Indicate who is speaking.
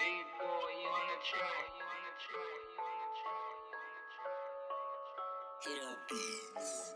Speaker 1: Big boy, on the track. Hit up beats.